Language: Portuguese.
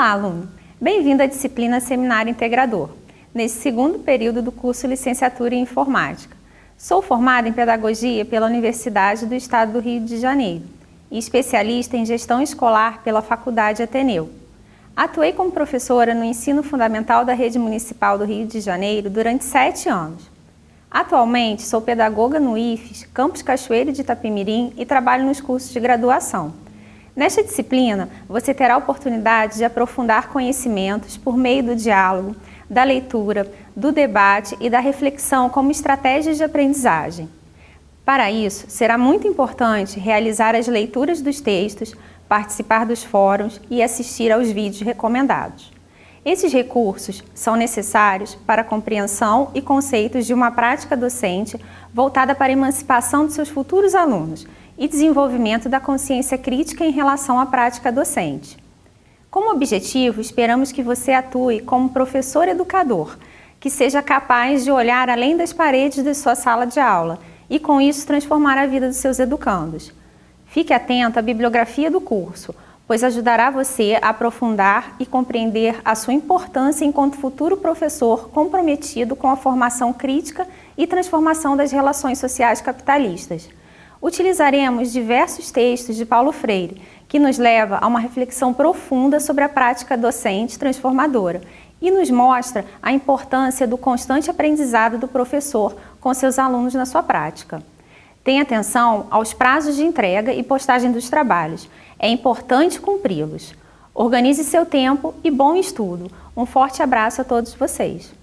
Olá, aluno! Bem-vindo à disciplina Seminário Integrador, nesse segundo período do curso Licenciatura em Informática. Sou formada em Pedagogia pela Universidade do Estado do Rio de Janeiro e especialista em Gestão Escolar pela Faculdade Ateneu. Atuei como professora no ensino fundamental da Rede Municipal do Rio de Janeiro durante sete anos. Atualmente, sou pedagoga no IFES, Campus Cachoeiro de Itapemirim e trabalho nos cursos de graduação. Nesta disciplina, você terá a oportunidade de aprofundar conhecimentos por meio do diálogo, da leitura, do debate e da reflexão como estratégias de aprendizagem. Para isso, será muito importante realizar as leituras dos textos, participar dos fóruns e assistir aos vídeos recomendados. Esses recursos são necessários para a compreensão e conceitos de uma prática docente voltada para a emancipação de seus futuros alunos e desenvolvimento da consciência crítica em relação à prática docente. Como objetivo, esperamos que você atue como professor educador, que seja capaz de olhar além das paredes de sua sala de aula e, com isso, transformar a vida dos seus educandos. Fique atento à bibliografia do curso, pois ajudará você a aprofundar e compreender a sua importância enquanto futuro professor comprometido com a formação crítica e transformação das relações sociais capitalistas utilizaremos diversos textos de Paulo Freire, que nos leva a uma reflexão profunda sobre a prática docente transformadora e nos mostra a importância do constante aprendizado do professor com seus alunos na sua prática. Tenha atenção aos prazos de entrega e postagem dos trabalhos. É importante cumpri-los. Organize seu tempo e bom estudo. Um forte abraço a todos vocês.